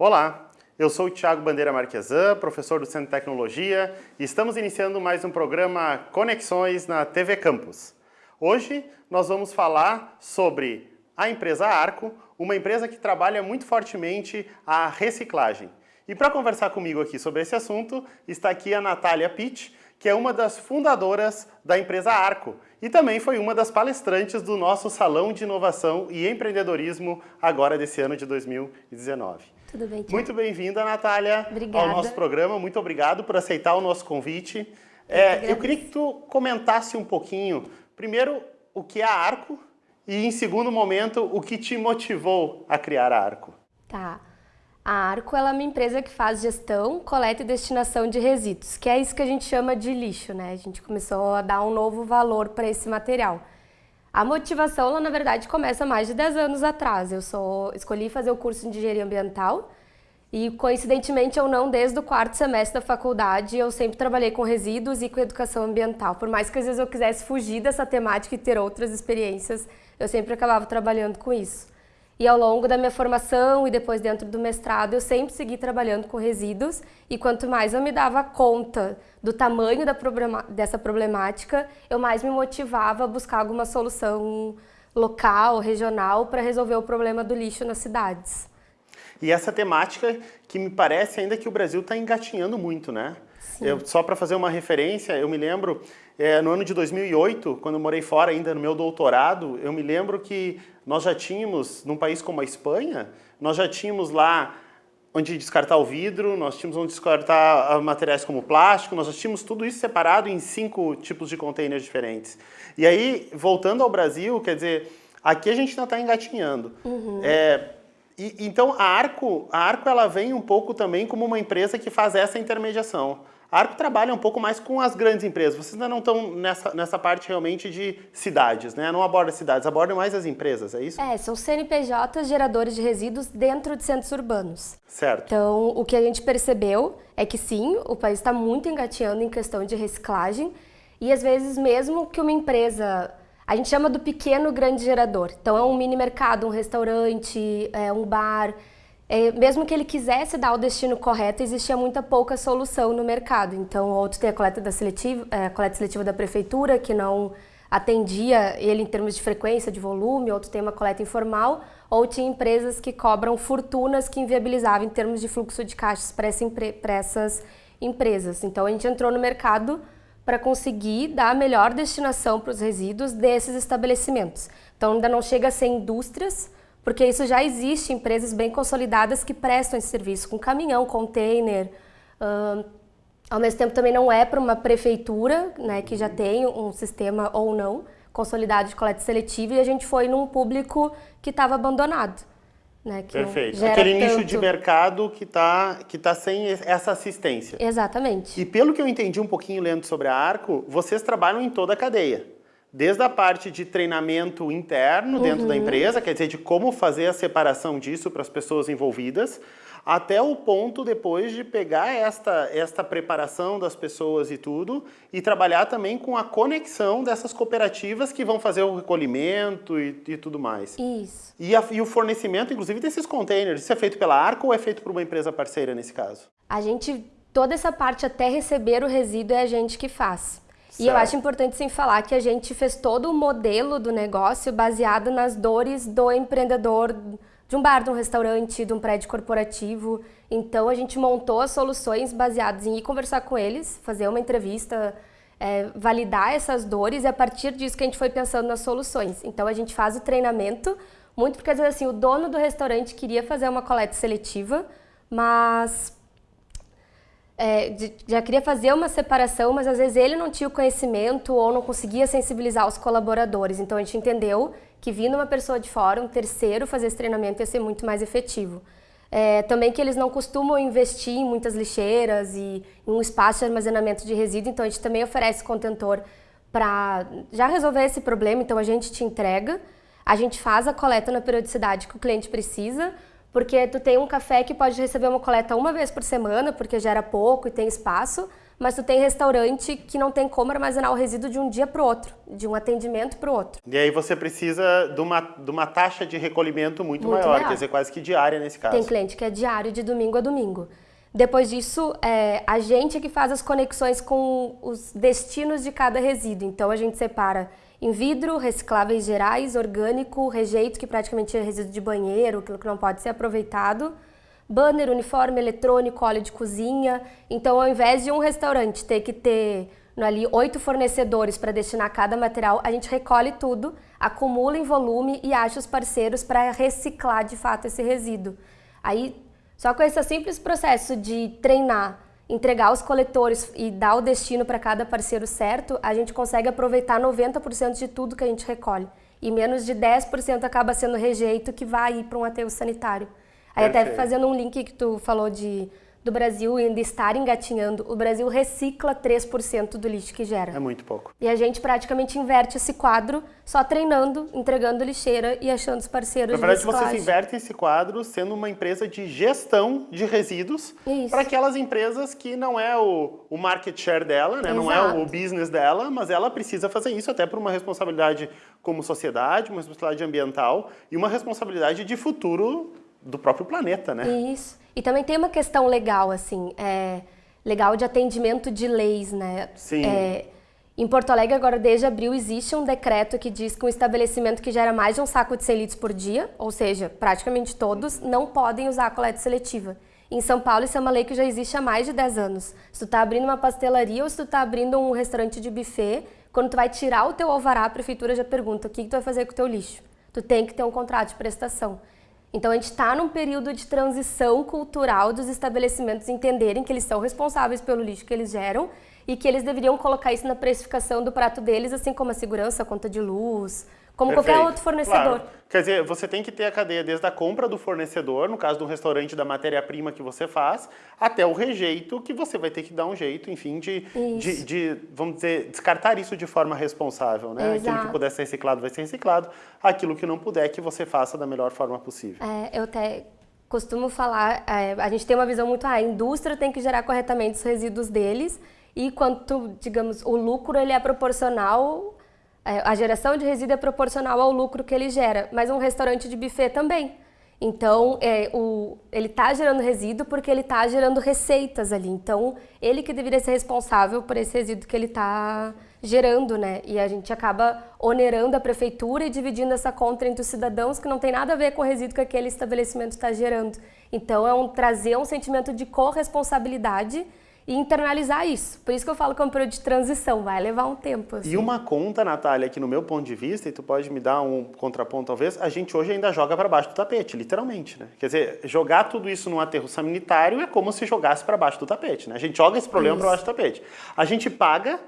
Olá, eu sou o Thiago Bandeira Marquesan, professor do Centro de Tecnologia e estamos iniciando mais um programa Conexões na TV Campus. Hoje nós vamos falar sobre a empresa Arco, uma empresa que trabalha muito fortemente a reciclagem. E para conversar comigo aqui sobre esse assunto, está aqui a Natália Pitt, que é uma das fundadoras da empresa Arco e também foi uma das palestrantes do nosso Salão de Inovação e Empreendedorismo agora desse ano de 2019. Tudo bem, Tiago? Muito bem-vinda, Natália, Obrigada. ao nosso programa. Muito obrigado por aceitar o nosso convite. É, eu queria que tu comentasse um pouquinho, primeiro, o que é a Arco e, em segundo momento, o que te motivou a criar a Arco. Tá. A Arco ela é uma empresa que faz gestão, coleta e destinação de resíduos, que é isso que a gente chama de lixo, né? A gente começou a dar um novo valor para esse material. A motivação, ela, na verdade, começa mais de 10 anos atrás. Eu sou, escolhi fazer o curso de engenharia ambiental e, coincidentemente ou não, desde o quarto semestre da faculdade, eu sempre trabalhei com resíduos e com educação ambiental. Por mais que às vezes eu quisesse fugir dessa temática e ter outras experiências, eu sempre acabava trabalhando com isso. E ao longo da minha formação e depois dentro do mestrado, eu sempre segui trabalhando com resíduos e quanto mais eu me dava conta do tamanho da problema, dessa problemática, eu mais me motivava a buscar alguma solução local, regional, para resolver o problema do lixo nas cidades. E essa temática que me parece ainda que o Brasil está engatinhando muito, né? Eu, só para fazer uma referência, eu me lembro, é, no ano de 2008, quando eu morei fora ainda no meu doutorado, eu me lembro que nós já tínhamos, num país como a Espanha, nós já tínhamos lá onde descartar o vidro, nós tínhamos onde descartar materiais como plástico, nós já tínhamos tudo isso separado em cinco tipos de containers diferentes. E aí, voltando ao Brasil, quer dizer, aqui a gente ainda está engatinhando. Uhum. É, e, então, a Arco, a Arco ela vem um pouco também como uma empresa que faz essa intermediação. A Arco trabalha um pouco mais com as grandes empresas. Vocês ainda não estão nessa, nessa parte realmente de cidades, né? Não aborda cidades, aborda mais as empresas, é isso? É, são CNPJs geradores de resíduos dentro de centros urbanos. Certo. Então, o que a gente percebeu é que sim, o país está muito engateando em questão de reciclagem e às vezes mesmo que uma empresa a gente chama do pequeno grande gerador. Então é um mini mercado, um restaurante, é um bar. É, mesmo que ele quisesse dar o destino correto, existia muita pouca solução no mercado. Então, outro tem a coleta, da seletiva, é, a coleta seletiva da prefeitura, que não atendia ele em termos de frequência, de volume, outro tem uma coleta informal, ou tinha empresas que cobram fortunas que inviabilizavam em termos de fluxo de caixas para essa, essas empresas. Então, a gente entrou no mercado para conseguir dar a melhor destinação para os resíduos desses estabelecimentos. Então ainda não chega a ser indústrias, porque isso já existe empresas bem consolidadas que prestam esse serviço com caminhão, container. Uh, ao mesmo tempo também não é para uma prefeitura, né, que já tem um sistema ou não consolidado de coleta seletiva e a gente foi num público que estava abandonado. Né, Perfeito. Aquele tanto... nicho de mercado que está que tá sem essa assistência. Exatamente. E pelo que eu entendi um pouquinho lendo sobre a Arco, vocês trabalham em toda a cadeia. Desde a parte de treinamento interno dentro uhum. da empresa, quer dizer, de como fazer a separação disso para as pessoas envolvidas, até o ponto depois de pegar esta, esta preparação das pessoas e tudo e trabalhar também com a conexão dessas cooperativas que vão fazer o recolhimento e, e tudo mais. Isso. E, a, e, o fornecimento, inclusive, desses containers, isso é feito pela Arco ou é feito por uma empresa parceira nesse caso? A gente, toda essa parte até receber o resíduo é a gente que faz. Certo. E eu acho importante sim falar que a gente fez todo o modelo do negócio baseado nas dores do empreendedor de um bar, de um restaurante, de um prédio corporativo. Então a gente montou as soluções baseadas em ir conversar com eles, fazer uma entrevista, é, validar essas dores e a partir disso que a gente foi pensando nas soluções. Então a gente faz o treinamento, muito porque às vezes assim, o dono do restaurante queria fazer uma coleta seletiva, mas é, já queria fazer uma separação, mas às vezes ele não tinha o conhecimento ou não conseguia sensibilizar os colaboradores. Então a gente entendeu que vindo uma pessoa de fora, um terceiro, fazer esse treinamento ia ser muito mais efetivo. É, também que eles não costumam investir em muitas lixeiras e em um espaço de armazenamento de resíduo, então a gente também oferece contentor para já resolver esse problema, então a gente te entrega, a gente faz a coleta na periodicidade que o cliente precisa, porque tu tem um café que pode receber uma coleta uma vez por semana, porque gera pouco e tem espaço, mas tu tem restaurante que não tem como armazenar o resíduo de um dia para o outro, de um atendimento para o outro. E aí você precisa de uma, de uma taxa de recolhimento muito, muito maior, maior, quer dizer, quase que diária nesse caso. Tem cliente que é diário, de domingo a domingo. Depois disso, é, a gente é que faz as conexões com os destinos de cada resíduo. Então, a gente separa em vidro, recicláveis gerais, orgânico, rejeito, que praticamente é resíduo de banheiro, aquilo que não pode ser aproveitado, banner, uniforme eletrônico, óleo de cozinha. Então, ao invés de um restaurante ter que ter ali oito fornecedores para destinar cada material, a gente recolhe tudo, acumula em volume e acha os parceiros para reciclar de fato esse resíduo. Aí, só com esse simples processo de treinar, entregar os coletores e dar o destino para cada parceiro certo, a gente consegue aproveitar 90% de tudo que a gente recolhe. E menos de 10% acaba sendo rejeito que vai ir para um aterro sanitário. Aí até fazendo um link que tu falou de do Brasil ainda estar engatinhando, o Brasil recicla 3% do lixo que gera. É muito pouco. E a gente praticamente inverte esse quadro só treinando, entregando lixeira e achando os parceiros Na verdade, vocês invertem esse quadro sendo uma empresa de gestão de resíduos para aquelas empresas que não é o, o market share dela, né? não é o business dela, mas ela precisa fazer isso até por uma responsabilidade como sociedade, uma responsabilidade ambiental e uma responsabilidade de futuro do próprio planeta, né? Isso. E também tem uma questão legal, assim, é, legal de atendimento de leis, né? Sim. É, em Porto Alegre, agora, desde abril, existe um decreto que diz que um estabelecimento que gera mais de um saco de 100 litros por dia, ou seja, praticamente todos, não podem usar a coleta seletiva. Em São Paulo, isso é uma lei que já existe há mais de 10 anos. Se tu está abrindo uma pastelaria ou se tu está abrindo um restaurante de buffet, quando tu vai tirar o teu alvará, a prefeitura já pergunta o que, que tu vai fazer com o teu lixo. Tu tem que ter um contrato de prestação. Então a gente está num período de transição cultural dos estabelecimentos entenderem que eles são responsáveis pelo lixo que eles geram e que eles deveriam colocar isso na precificação do prato deles, assim como a segurança, a conta de luz, como Perfeito. qualquer outro fornecedor. Claro. Quer dizer, você tem que ter a cadeia desde a compra do fornecedor, no caso do restaurante, da matéria-prima que você faz, até o rejeito, que você vai ter que dar um jeito, enfim, de, de, de, vamos dizer, descartar isso de forma responsável, né? Exato. Aquilo que puder ser reciclado vai ser reciclado, aquilo que não puder, que você faça da melhor forma possível. É, eu até costumo falar, é, a gente tem uma visão muito, ah, a indústria tem que gerar corretamente os resíduos deles, e quanto, digamos, o lucro ele é proporcional a geração de resíduo é proporcional ao lucro que ele gera, mas um restaurante de buffet também. Então, é, o, ele está gerando resíduo porque ele está gerando receitas ali. Então, ele que deveria ser responsável por esse resíduo que ele está gerando, né? E a gente acaba onerando a prefeitura e dividindo essa conta entre os cidadãos que não tem nada a ver com o resíduo que aquele estabelecimento está gerando. Então, é um, trazer um sentimento de corresponsabilidade e internalizar isso. Por isso que eu falo que é um período de transição, vai levar um tempo. Assim. E uma conta, Natália, que no meu ponto de vista, e tu pode me dar um contraponto talvez, a gente hoje ainda joga para baixo do tapete, literalmente, né? Quer dizer, jogar tudo isso num aterro sanitário é como se jogasse para baixo do tapete, né? A gente joga esse problema para baixo do tapete. A gente paga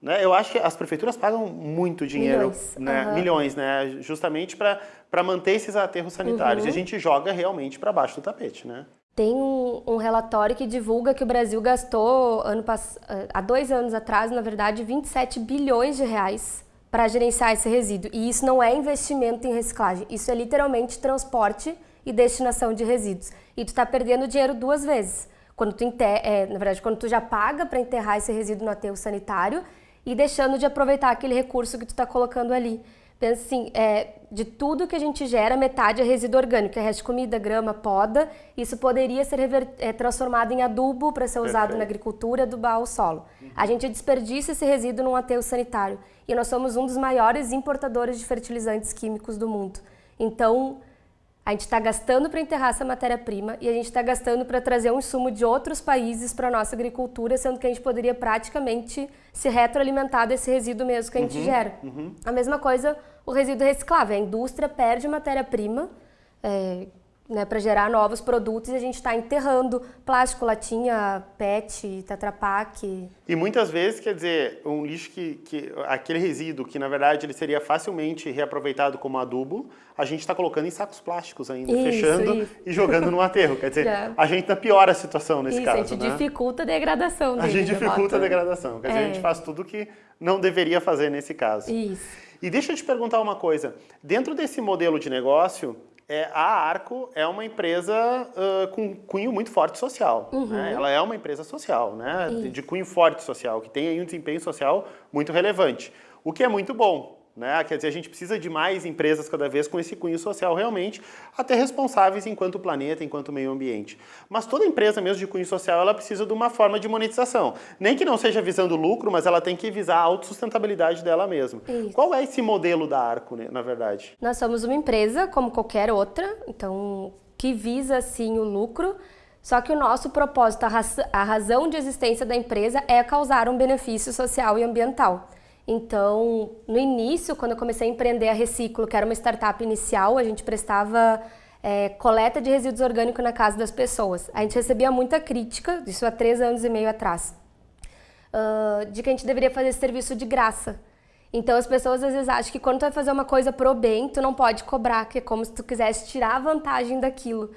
né? Eu acho que as prefeituras pagam muito dinheiro, milhões, né? Uhum. milhões né? justamente para manter esses aterros sanitários. Uhum. E a gente joga realmente para baixo do tapete. Né? Tem um, um, relatório que divulga que o Brasil gastou ano há dois anos atrás, na verdade, 27 bilhões de reais para gerenciar esse resíduo. E isso não é investimento em reciclagem, isso é literalmente transporte e destinação de resíduos. E tu está perdendo dinheiro duas vezes. Quando tu enterra, é, na verdade, quando tu já paga para enterrar esse resíduo no aterro sanitário e deixando de aproveitar aquele recurso que tu está colocando ali. Pensa assim, é, de tudo que a gente gera, metade é resíduo orgânico, é resto de comida, grama, poda. Isso poderia ser é, transformado em adubo para ser usado Perfeito. na agricultura, adubar o solo. Uhum. A gente desperdiça esse resíduo num aterro sanitário. E nós somos um dos maiores importadores de fertilizantes químicos do mundo. Então, a gente está gastando para enterrar essa matéria-prima e a gente está gastando para trazer um insumo de outros países para a nossa agricultura, sendo que a gente poderia praticamente se retroalimentar desse resíduo mesmo que a gente uhum, gera. Uhum. A mesma coisa o resíduo reciclável. A indústria perde matéria-prima, é, né, para gerar novos produtos e a gente está enterrando plástico, latinha, PET, Tetra Pak. E muitas vezes, quer dizer, um lixo que, que aquele resíduo que na verdade ele seria facilmente reaproveitado como adubo, a gente está colocando em sacos plásticos ainda, isso, fechando isso. e jogando no aterro. Quer dizer, é. a gente piora a situação nesse isso, caso. A gente né? dificulta a degradação. Dele, a gente dificulta a degradação. Quer dizer, a gente é. faz tudo que não deveria fazer nesse caso. Isso. E deixa eu te perguntar uma coisa. Dentro desse modelo de negócio, é, a Arco é uma empresa uh, com cunho muito forte social. Uhum. Né? Ela é uma empresa social, né? De, de, cunho forte social, que tem aí um desempenho social muito relevante. O que é muito bom, né? Quer dizer, a gente precisa de mais empresas cada vez com esse cunho social realmente, até responsáveis enquanto planeta, enquanto meio ambiente. Mas toda empresa mesmo de cunho social, ela precisa de uma forma de monetização. Nem que não seja visando lucro, mas ela tem que visar a autossustentabilidade dela mesma. Isso. Qual é esse modelo da Arco, né, na verdade? Nós somos uma empresa como qualquer outra, então que visa sim o lucro, só que o nosso propósito, a razão de existência da empresa é causar um benefício social e ambiental. Então, no início, quando eu comecei a empreender a Reciclo, que era uma startup inicial, a gente prestava é, coleta de resíduos orgânicos na casa das pessoas. A gente recebia muita crítica, isso há três anos e meio atrás, uh, de que a gente deveria fazer esse serviço de graça. Então as pessoas às vezes acham que quando tu vai fazer uma coisa pro bem, tu não pode cobrar, que é como se tu quisesse tirar vantagem daquilo.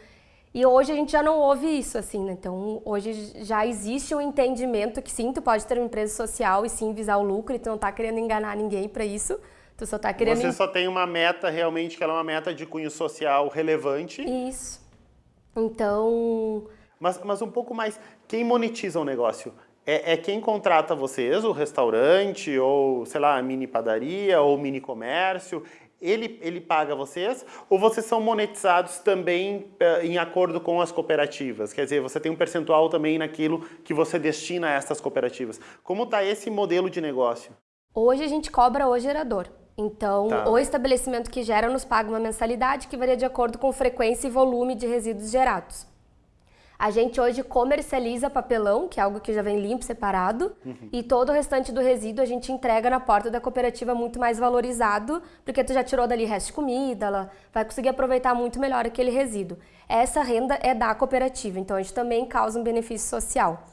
E hoje a gente já não ouve isso, assim, né? Então, hoje já existe um entendimento que sim, tu pode ter uma empresa social e sim visar o lucro e tu não tá querendo enganar ninguém para isso. Tu só tá querendo... Você só tem uma meta realmente que ela é uma meta de cunho social relevante. Isso. Então... Mas, mas um pouco mais, quem monetiza o negócio? É, é, quem contrata vocês, o restaurante, ou, sei lá, mini padaria, ou mini comércio? Ele, ele paga vocês ou vocês são monetizados também uh, em acordo com as cooperativas? Quer dizer, você tem um percentual também naquilo que você destina a essas cooperativas. Como está esse modelo de negócio? Hoje a gente cobra o gerador. Então, tá. o estabelecimento que gera nos paga uma mensalidade que varia de acordo com frequência e volume de resíduos gerados. A gente hoje comercializa papelão, que é algo que já vem limpo, separado, uhum. e todo o restante do resíduo a gente entrega na porta da cooperativa muito mais valorizado, porque tu já tirou dali resto de comida, ela vai conseguir aproveitar muito melhor aquele resíduo. Essa renda é da cooperativa, então a gente também causa um benefício social.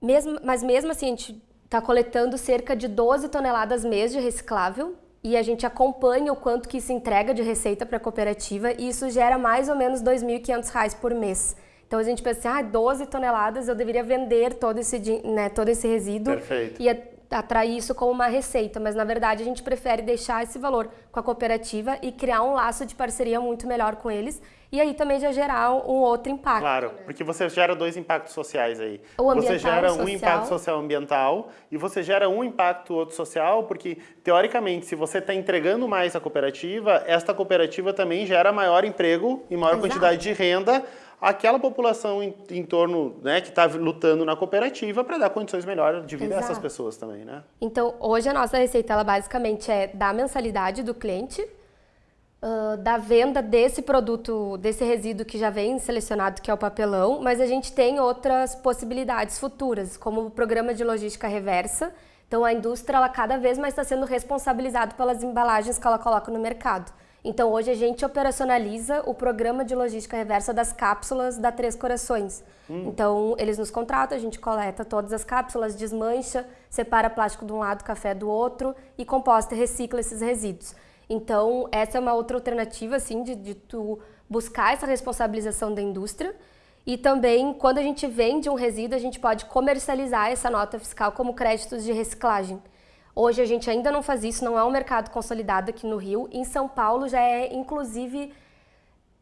Mesmo, mas mesmo assim, a gente está coletando cerca de 12 toneladas mês de reciclável, e a gente acompanha o quanto que isso entrega de receita para a cooperativa e isso gera mais ou menos R$ 2.500 por mês. Então a gente pensa assim, ah, 12 toneladas eu deveria vender todo esse, né, todo esse resíduo Perfeito. e atrair isso como uma receita, mas na verdade a gente prefere deixar esse valor com a cooperativa e criar um laço de parceria muito melhor com eles e aí também já gerar um outro impacto. Claro, né? porque você gera dois impactos sociais aí. O você gera um impacto social ambiental e você gera um impacto outro social, porque teoricamente, se você está entregando mais à cooperativa, esta cooperativa também gera maior emprego e maior Exato. quantidade de renda àquela população em, em torno, né, que está lutando na cooperativa para dar condições melhores de vida Exato. a essas pessoas também, né? Então, hoje a nossa receita, ela basicamente é da mensalidade do cliente, uh, da venda desse produto, desse resíduo que já vem selecionado, que é o papelão, mas a gente tem outras possibilidades futuras, como o programa de logística reversa. Então a indústria ela cada vez mais está sendo responsabilizada pelas embalagens que ela coloca no mercado. Então hoje a gente operacionaliza o programa de logística reversa das cápsulas da Três Corações. Hum. Então eles nos contratam, a gente coleta todas as cápsulas, desmancha, separa plástico de um lado, café do outro e composta e recicla esses resíduos. Então, essa é uma outra alternativa, assim, de, de tu buscar essa responsabilização da indústria. E também, quando a gente vende um resíduo, a gente pode comercializar essa nota fiscal como créditos de reciclagem. Hoje a gente ainda não faz isso, não é um mercado consolidado aqui no Rio. Em São Paulo já é, inclusive,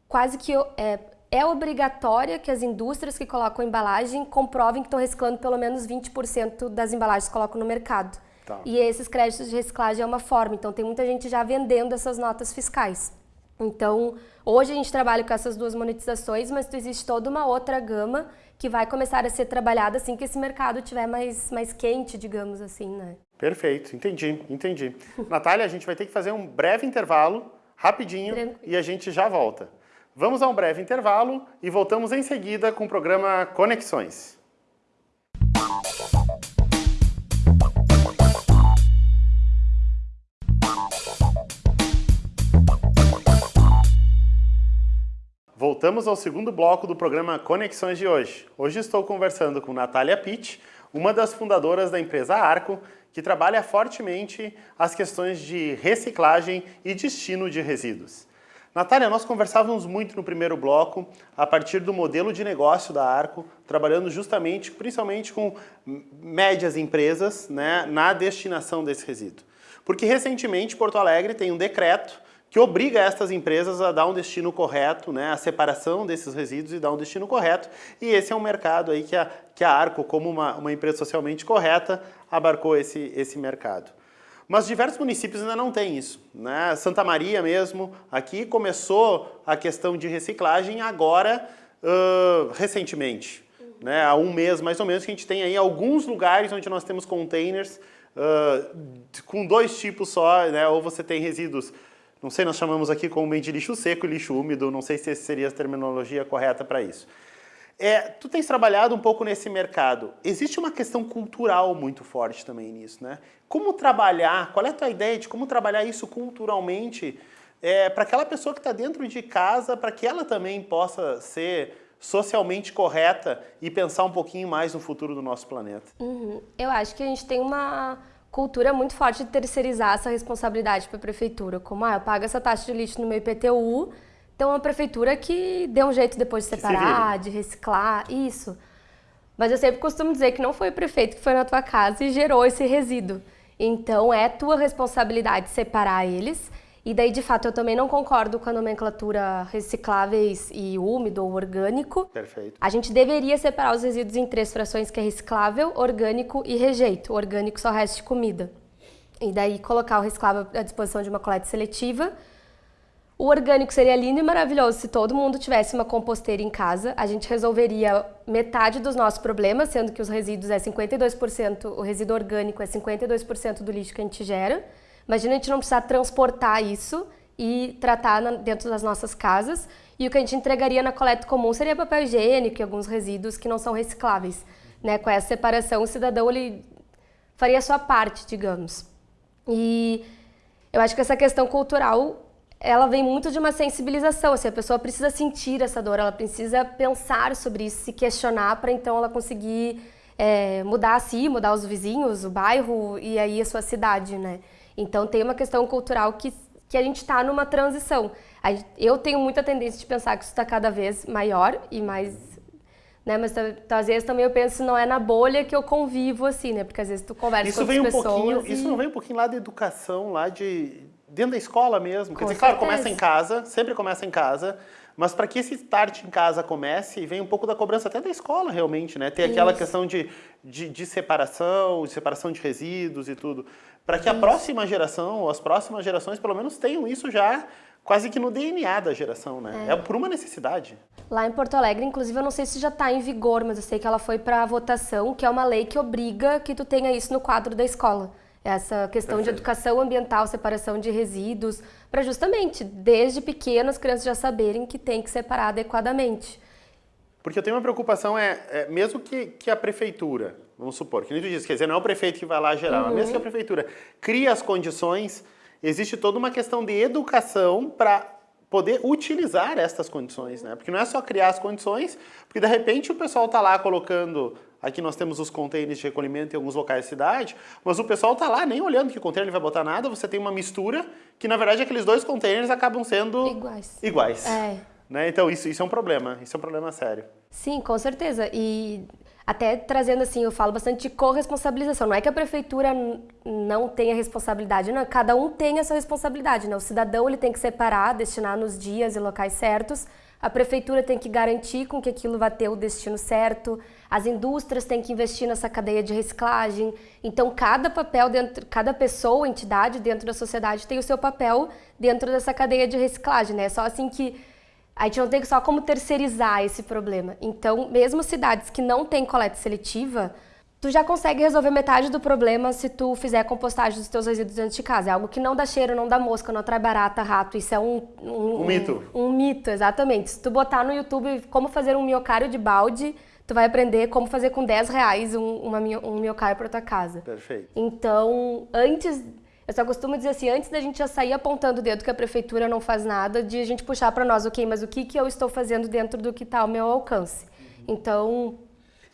quase que é, é obrigatória que as indústrias que colocam embalagem comprovem que estão reciclando pelo menos 20% das embalagens que colocam no mercado. Tá. E esses créditos de reciclagem é uma forma. Então, tem muita gente já vendendo essas notas fiscais. Então, hoje a gente trabalha com essas duas monetizações, mas existe toda uma outra gama que vai começar a ser trabalhada assim que esse mercado estiver mais, mais quente, digamos assim, né? Perfeito, entendi, entendi. Natália, a gente vai ter que fazer um breve intervalo, rapidinho, Tranquilo. e a gente já volta. Vamos a um breve intervalo e voltamos em seguida com o programa Conexões. Voltamos ao segundo bloco do programa Conexões de hoje. Hoje estou conversando com Natália Pitt, uma das fundadoras da empresa Arco, que trabalha fortemente as questões de reciclagem e destino de resíduos. Natália, nós conversávamos muito no primeiro bloco a partir do modelo de negócio da Arco, trabalhando justamente, principalmente com médias empresas né, na destinação desse resíduo. Porque recentemente Porto Alegre tem um decreto que obriga estas empresas a dar um destino correto, né, a separação desses resíduos e dar um destino correto. E esse é um mercado aí que a, que a Arco, como uma, uma empresa socialmente correta, abarcou esse, esse mercado. Mas diversos municípios ainda não têm isso. Né? Santa Maria mesmo, aqui começou a questão de reciclagem agora, uh, recentemente. Né? Há um mês mais ou menos que a gente tem aí alguns lugares onde nós temos containers uh, com dois tipos só, né? ou você tem resíduos não sei, nós chamamos aqui de lixo seco e lixo úmido, não sei se essa seria a terminologia correta para isso. É, tu tens trabalhado um pouco nesse mercado. Existe uma questão cultural muito forte também nisso, né? Como trabalhar, qual é a tua ideia de como trabalhar isso culturalmente é, para aquela pessoa que está dentro de casa, para que ela também possa ser socialmente correta e pensar um pouquinho mais no futuro do nosso planeta? Uhum. Eu acho que a gente tem uma cultura muito forte de terceirizar essa responsabilidade para a prefeitura, como ah, eu pago essa taxa de lixo no meu IPTU, então a prefeitura que dê um jeito depois de separar, de reciclar, isso. Mas eu sempre costumo dizer que não foi o prefeito que foi na tua casa e gerou esse resíduo. Então é tua responsabilidade separar eles e daí, de fato, eu também não concordo com a nomenclatura recicláveis e úmido ou orgânico. Perfeito. A gente deveria separar os resíduos em três frações, que é reciclável, orgânico e rejeito. O orgânico só resta de comida. E daí colocar o reciclável à disposição de uma coleta seletiva. O orgânico seria lindo e maravilhoso se todo mundo tivesse uma composteira em casa. A gente resolveria metade dos nossos problemas, sendo que os resíduos é 52%, o resíduo orgânico é 52% do lixo que a gente gera. Imagina a gente não precisar transportar isso e tratar na, dentro das nossas casas. E o que a gente entregaria na coleta comum seria papel higiênico e alguns resíduos que não são recicláveis. Né? Com essa separação, o cidadão ele faria a sua parte, digamos. E eu acho que essa questão cultural ela vem muito de uma sensibilização, assim, a pessoa precisa sentir essa dor, ela precisa pensar sobre isso, se questionar para então ela conseguir é, mudar a si, mudar os vizinhos, o bairro e aí a sua cidade, né? Então tem uma questão cultural que, que a gente está numa transição. Eu tenho muita tendência de pensar que isso está cada vez maior e mais né? Mas às vezes também eu penso não é na bolha que eu convivo assim, né? Porque às vezes tu conversa isso com vem um. Pouquinho, e... Isso não vem um pouquinho lá da educação, lá de dentro da escola mesmo. Com Quer dizer, claro, começa em casa, sempre começa em casa, mas para que esse start em casa comece, vem um pouco da cobrança até da escola, realmente, né? Tem aquela Isso. questão de, de, de, separação, de separação de resíduos e tudo. Para que a próxima geração, ou as próximas gerações, pelo menos tenham isso já quase que no DNA da geração, né? É. é, por uma necessidade. Lá em Porto Alegre, inclusive, eu não sei se já está em vigor, mas eu sei que ela foi para votação, que é uma lei que obriga que tu tenha isso no quadro da escola essa questão Perfeito. de educação ambiental, separação de resíduos, para justamente, desde pequenas, as crianças já saberem que tem que separar adequadamente. Porque eu tenho uma preocupação, é, é mesmo que, que a prefeitura, vamos supor, que nem tu disse, quer dizer, não é o prefeito que vai lá gerar, uhum. mas mesmo que a prefeitura cria as condições, existe toda uma questão de educação para poder utilizar estas condições, né? Porque não é só criar as condições, porque de repente o pessoal está lá colocando Aqui nós temos os containers de recolhimento em alguns locais da cidade, mas o pessoal está lá nem olhando que container ele vai botar nada, você tem uma mistura que na verdade aqueles dois containers acabam sendo iguais. iguais. É. Né? Então isso, isso é um problema, isso é um problema sério. Sim, com certeza. E até trazendo assim, eu falo bastante de corresponsabilização. Não é que a prefeitura não tenha responsabilidade, não. Cada um tem a sua responsabilidade, né? O cidadão ele tem que separar, destinar nos dias e locais certos. A prefeitura tem que garantir com que aquilo vá ter o destino certo. As indústrias têm que investir nessa cadeia de reciclagem. Então, cada papel dentro, cada pessoa, entidade dentro da sociedade tem o seu papel dentro dessa cadeia de reciclagem, né? É só assim que a gente não tem só como terceirizar esse problema. Então, mesmo cidades que não têm coleta seletiva, tu já consegue resolver metade do problema se tu fizer a compostagem dos teus resíduos dentro de casa. É algo que não dá cheiro, não dá mosca, não atrai barata, rato. Isso é um... Um, um mito. Um, um, mito, exatamente. Se tu botar no YouTube como fazer um miocário de balde, tu vai aprender como fazer com 10 reais um, uma, um miocárdio para tua casa. Perfeito. Então, antes... Eu só costumo dizer assim, antes da gente já sair apontando o dedo que a prefeitura não faz nada, de a gente puxar para nós, ok, mas o que, que eu estou fazendo dentro do que está ao meu alcance? Então,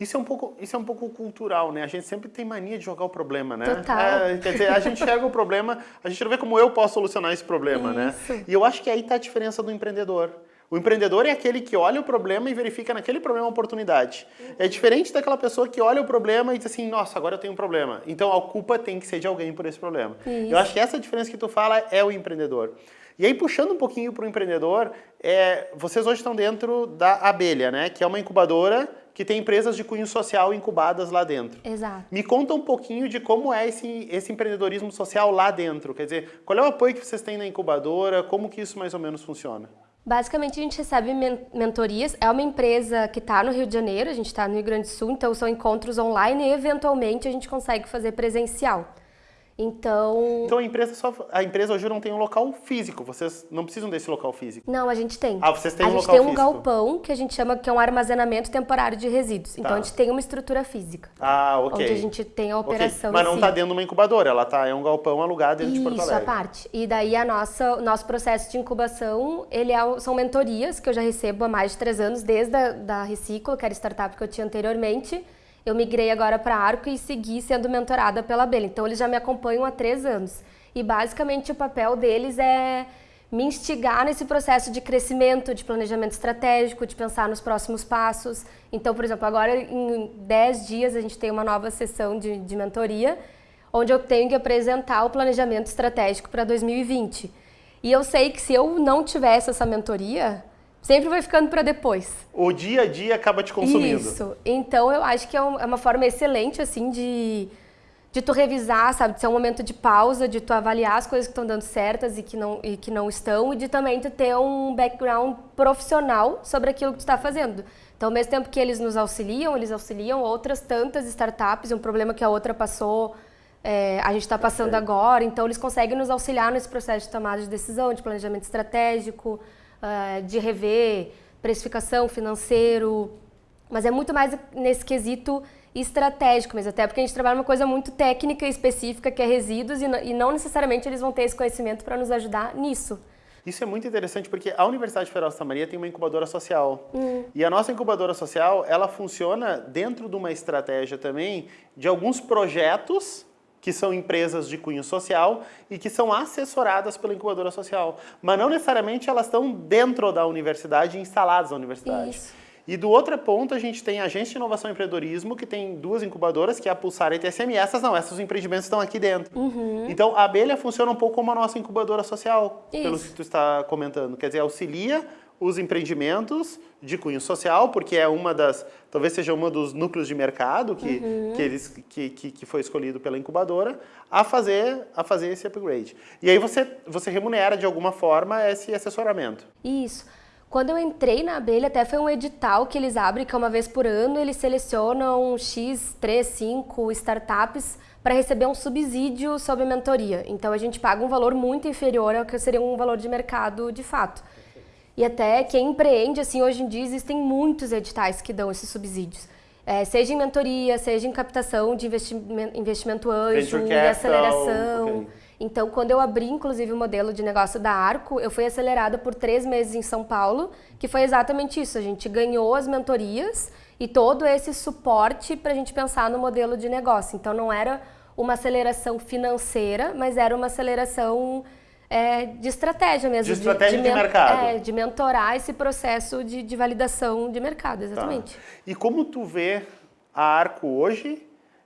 isso é, um pouco, isso é um pouco cultural, né? A gente sempre tem mania de jogar o problema, né? Total. É, quer dizer, a gente enxerga o problema, a gente não vê como eu posso solucionar esse problema, né? isso. né? E eu acho que aí está a diferença do empreendedor. O empreendedor é aquele que olha o problema e verifica naquele problema a oportunidade. É diferente daquela pessoa que olha o problema e diz assim, nossa, agora eu tenho um problema. Então a culpa tem que ser de alguém por esse problema. Isso. Eu acho que essa diferença que tu fala é o empreendedor. E aí, puxando um pouquinho para o empreendedor, é, vocês hoje estão dentro da Abelha, né? Que é uma incubadora que tem empresas de cunho social incubadas lá dentro. Exato. Me conta um pouquinho de como é esse, esse empreendedorismo social lá dentro. Quer dizer, qual é o apoio que vocês têm na incubadora? Como que isso mais ou menos funciona? Basicamente, a gente recebe mentorias. É uma empresa que está no Rio de Janeiro, a gente está no Rio Grande do Sul, então são encontros online e, eventualmente, a gente consegue fazer presencial. Então. Então a empresa só. A empresa hoje não tem um local físico. Vocês não precisam desse local físico. Não, a gente tem. Ah, vocês têm a um local físico. A gente tem um galpão que a gente chama que é um armazenamento temporário de resíduos. Então tá. a gente tem uma estrutura física. Ah, ok. Onde a gente tem a operação. Okay. Mas não está dentro de uma incubadora, ela tá, é um galpão alugado dentro Isso, de Porto Alegre. Isso, a parte. E daí a nossa, o nosso processo de incubação, ele é, são mentorias que eu já recebo há mais de três anos, desde a da Reciclo, que era startup que eu tinha anteriormente eu migrei agora para Arco e segui sendo mentorada pela Bela. Então eles já me acompanham há três anos. E basicamente o papel deles é me instigar nesse processo de crescimento, de planejamento estratégico, de pensar nos próximos passos. Então, por exemplo, agora em 10 dias a gente tem uma nova sessão de, de mentoria, onde eu tenho que apresentar o planejamento estratégico para 2020. E eu sei que se eu não tivesse essa mentoria, sempre vai ficando para depois. O dia a dia acaba te consumindo. Isso. Então eu acho que é, é uma forma excelente assim de de tu revisar, sabe, de ser um momento de pausa, de tu avaliar as coisas que estão dando certas e que não e que não estão e de também tu ter um background profissional sobre aquilo que tu está fazendo. Então, ao mesmo tempo que eles nos auxiliam, eles auxiliam outras tantas startups, um problema que a outra passou, é, a gente está passando agora, então eles conseguem nos auxiliar nesse processo de tomada de decisão, de planejamento estratégico, uh, de rever precificação, financeiro, mas é muito mais nesse quesito estratégico mesmo, até porque a gente trabalha uma coisa muito técnica e específica que é resíduos e, e não necessariamente eles vão ter esse conhecimento para nos ajudar nisso. Isso é muito interessante porque a Universidade Federal de Santa Maria tem uma incubadora social. Hum. E a nossa incubadora social, ela funciona dentro de uma estratégia também de alguns projetos que são empresas de cunho social e que são assessoradas pela incubadora social. Mas não necessariamente elas estão dentro da universidade, instaladas na universidade. Isso. E do outro ponto, a gente tem a Agência de Inovação e Empreendedorismo, que tem duas incubadoras, que é a Pulsar e a TSM. E essas não, esses empreendimentos estão aqui dentro. Uhum. Então, a abelha funciona um pouco como a nossa incubadora social, Isso. pelo que tu está comentando. Quer dizer, auxilia os empreendimentos de cunho social, porque é uma das, talvez seja uma dos núcleos de mercado que, uhum. que, eles, que, que, que, foi escolhido pela incubadora, a fazer, a fazer esse upgrade. E aí você, você remunera de alguma forma esse assessoramento. Isso. Quando eu entrei na abelha, até foi um edital que eles abrem, que é uma vez por ano, eles selecionam X, 3, 5 startups para receber um subsídio sobre mentoria. Então a gente paga um valor muito inferior ao que seria um valor de mercado de fato. E até quem empreende, assim, hoje em dia existem muitos editais que dão esses subsídios. É, seja em mentoria, seja em captação de investimento, investimento anjo, em aceleração. Okay. Então, quando eu abri, inclusive, o modelo de negócio da Arco, eu fui acelerada por três meses em São Paulo, que foi exatamente isso. A gente ganhou as mentorias e todo esse suporte para a gente pensar no modelo de negócio. Então, não era uma aceleração financeira, mas era uma aceleração é, de estratégia mesmo. De estratégia de, de, de mercado. É, de mentorar esse processo de, de validação de mercado, exatamente. Tá. E como tu vê a Arco hoje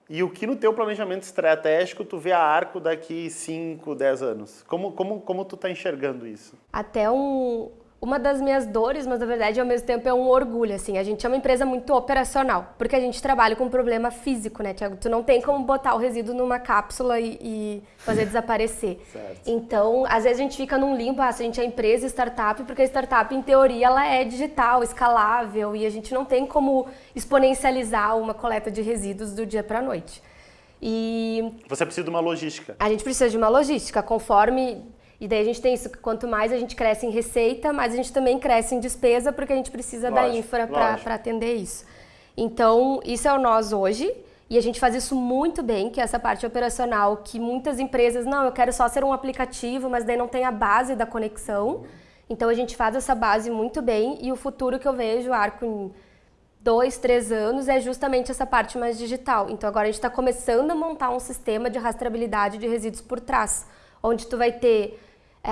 e o que no teu planejamento estratégico tu vê a Arco daqui 5, 10 anos? Como, como, como tu está enxergando isso? Até um, uma das minhas dores, mas na verdade ao mesmo tempo é um orgulho, assim. A gente é uma empresa muito operacional, porque a gente trabalha com um problema físico, né, Tiago? Tu não tem como botar o resíduo numa cápsula e, e fazer desaparecer. Certo. Então, às vezes a gente fica num limbo, ah, se a gente é empresa startup, porque a startup, em teoria, ela é digital, escalável, e a gente não tem como exponencializar uma coleta de resíduos do dia para a noite. E... Você precisa de uma logística. A gente precisa de uma logística, conforme e daí a gente tem isso, que quanto mais a gente cresce em receita, mais a gente também cresce em despesa, porque a gente precisa lógico, da infra para atender isso. Então, isso é o nós hoje, e a gente faz isso muito bem, que é essa parte operacional, que muitas empresas, não, eu quero só ser um aplicativo, mas daí não tem a base da conexão. Então, a gente faz essa base muito bem, e o futuro que eu vejo, arco em dois, três anos, é justamente essa parte mais digital. Então, agora a gente está começando a montar um sistema de rastreabilidade de resíduos por trás, onde tu vai ter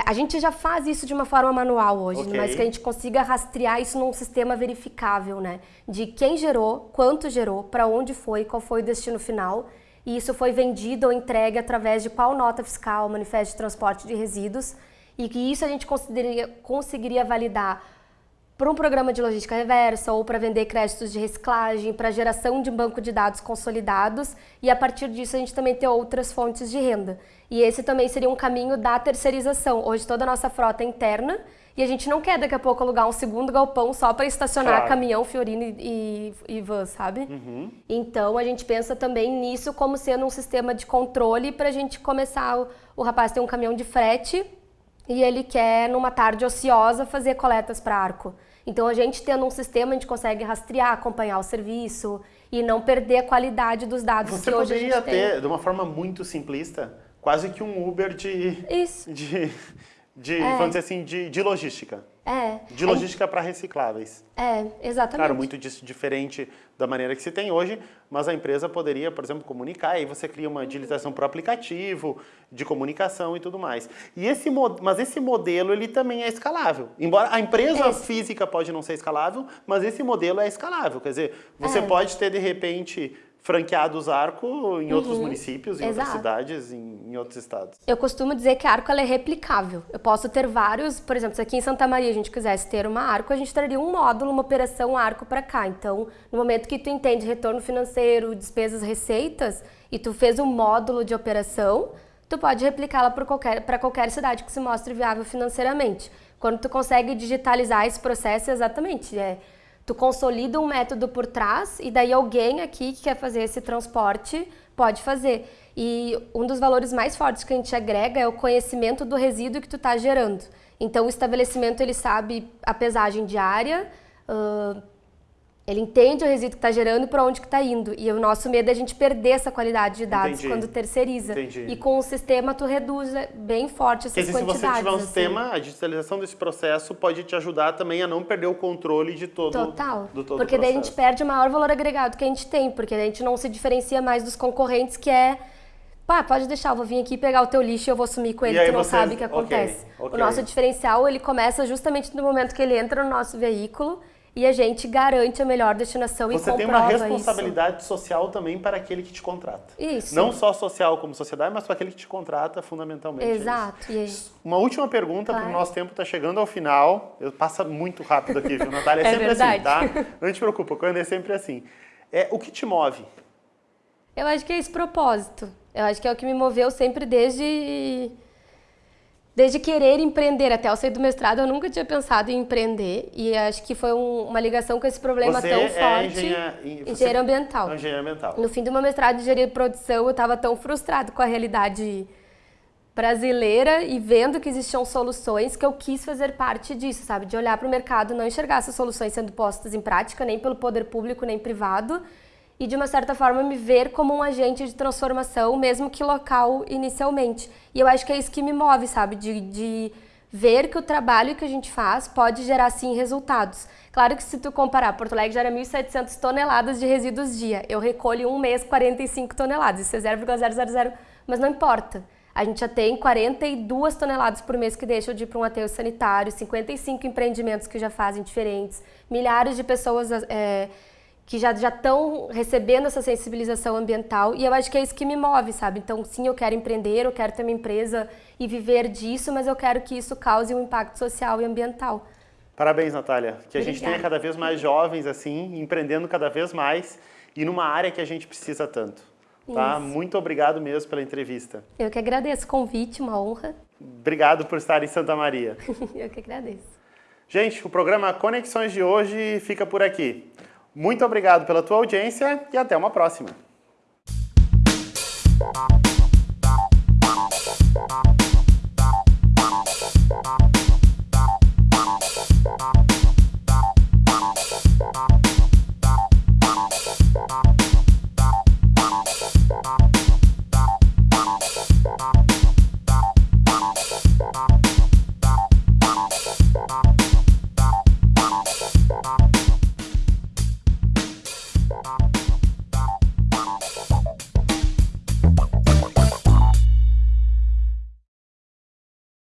a gente já faz isso de uma forma manual hoje, okay. mas que a gente consiga rastrear isso num sistema verificável, né? De quem gerou, quanto gerou, para onde foi, qual foi o destino final. E isso foi vendido ou entregue através de qual nota fiscal, manifesto de transporte de resíduos. e que isso a gente conseguiria, conseguiria validar para um programa de logística reversa ou para vender créditos de reciclagem, para geração de um banco de dados consolidados e a partir disso a gente também ter outras fontes de renda. E esse também seria um caminho da terceirização. Hoje toda a nossa frota é interna e a gente não quer daqui a pouco alugar um segundo galpão só para estacionar claro. caminhão, Fiorino e, e, e van, sabe? Uhum. Então a gente pensa também nisso como sendo um sistema de controle para a gente começar. O, o rapaz tem um caminhão de frete e ele quer, numa tarde ociosa, fazer coletas para arco. Então, a gente tendo um sistema, a gente consegue rastrear, acompanhar o serviço e não perder a qualidade dos dados Você que hoje a gente tem. ter, de uma forma muito simplista, quase que um Uber de... Isso. De, de é. vamos dizer assim, de, de logística. É. De logística para recicláveis. É, exatamente. Claro, muito diferente da maneira que se tem hoje, mas a empresa poderia, por exemplo, comunicar, aí você cria uma digitalização para o aplicativo, de comunicação e tudo mais. E esse, mas esse modelo, ele também é escalável. Embora a empresa é. física pode não ser escalável, mas esse modelo é escalável. Quer dizer, você é. pode ter, de repente, franqueados Arco em uhum. outros municípios, em Exato. outras cidades, em, em, outros estados. Eu costumo dizer que a Arco é replicável. Eu posso ter vários, por exemplo, se aqui em Santa Maria a gente quisesse ter uma Arco, a gente traria um módulo, uma operação Arco para cá. Então, no momento que tu entende retorno financeiro, despesas, receitas, e tu fez um módulo de operação, tu pode replicá-la para qualquer, qualquer cidade que se mostre viável financeiramente. Quando tu consegue digitalizar esse processo, exatamente, é Tu consolida um método por trás e daí alguém aqui que quer fazer esse transporte pode fazer. E um dos valores mais fortes que a gente agrega é o conhecimento do resíduo que tu está gerando. Então o estabelecimento ele sabe a pesagem diária, uh, ele entende o resíduo que está gerando e para onde que está indo. E o nosso medo é a gente perder essa qualidade de dados Entendi. quando terceiriza. Entendi. E com o sistema tu reduz bem forte essas Porque quantidades. Se você tiver um assim. sistema, a digitalização desse processo pode te ajudar também a não perder o controle de todo, Total. Do todo porque daí a gente perde o maior valor agregado que a gente tem, porque a gente não se diferencia mais dos concorrentes que é Pá, pode deixar, eu vou vir aqui pegar o teu lixo e eu vou sumir com ele, tu não vocês... sabe o que acontece. Okay, okay. O nosso diferencial, ele começa justamente no momento que ele entra no nosso veículo e a gente garante a melhor destinação Você e comprova Você tem uma responsabilidade isso. social também para aquele que te contrata. Isso. Não só social como sociedade, mas para aquele que te contrata fundamentalmente. É Exato. É uma última pergunta, claro. porque o nosso tempo está chegando ao final. Eu passa muito rápido aqui, viu, Natália? É, é sempre assim, verdade. assim, tá? Não te preocupa, quando é sempre assim. É, o que te move? Eu acho que é esse propósito. Eu acho que é o que me moveu sempre desde Desde querer empreender até eu sair do mestrado, eu nunca tinha pensado em empreender. E acho que foi um, uma ligação com esse problema você tão é forte. Engenheiro, engenheiro ambiental. É engenheiro ambiental. No fim do meu mestrado de engenharia de produção, eu estava tão frustrado com a realidade brasileira e vendo que existiam soluções que eu quis fazer parte disso, sabe? De olhar para o mercado, não enxergar essas soluções sendo postas em prática, nem pelo poder público, nem privado, e de uma certa forma me ver como um agente de transformação, mesmo que local inicialmente. E eu acho que é isso que me move, sabe? De, de ver que o trabalho que a gente faz pode gerar sim resultados. Claro que se tu comparar, Porto Alegre gera 1.700 toneladas de resíduos dia, eu recolho um mês 45 toneladas, isso é 0,000, mas não importa. A gente já tem 42 toneladas por mês que deixam de ir para um aterro sanitário, 55 empreendimentos que já fazem diferentes, milhares de pessoas é, que já estão recebendo essa sensibilização ambiental e eu acho que é isso que me move, sabe? Então, sim, eu quero empreender, eu quero ter uma empresa e viver disso, mas eu quero que isso cause um impacto social e ambiental. Parabéns, Natália. Que Obrigada. a gente tenha cada vez mais jovens assim, empreendendo cada vez mais e numa área que a gente precisa tanto. Tá? Muito obrigado mesmo pela entrevista. Eu que agradeço o convite, uma honra. Obrigado por estar em Santa Maria. eu que agradeço. Gente, o programa Conexões de hoje fica por aqui. Muito obrigado pela tua audiência e até uma próxima.